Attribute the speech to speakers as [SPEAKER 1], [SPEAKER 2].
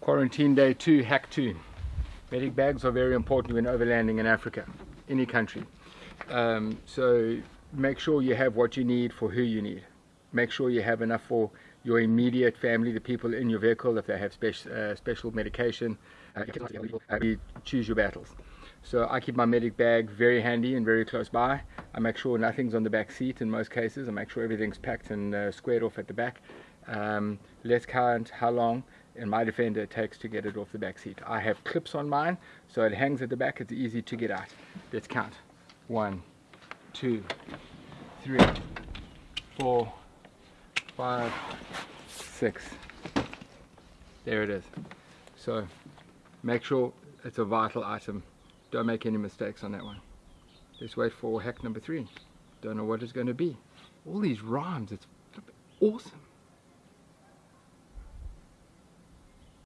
[SPEAKER 1] Quarantine day two, hack two. Medic bags are very important when overlanding in Africa, any country. Um, so make sure you have what you need for who you need. Make sure you have enough for your immediate family, the people in your vehicle, if they have special, uh, special medication. Uh, you choose your battles. So I keep my medic bag very handy and very close by. I make sure nothing's on the back seat in most cases. I make sure everything's packed and uh, squared off at the back. Um, let's count how long in my defender it takes to get it off the back seat. I have clips on mine, so it hangs at the back. It's easy to get out. Let's count. One, two, three, four, five, six. There it is. So make sure it's a vital item. Don't make any mistakes on that one. Let's wait for hack number three. Don't know what it's going to be. All these rhymes, it's awesome.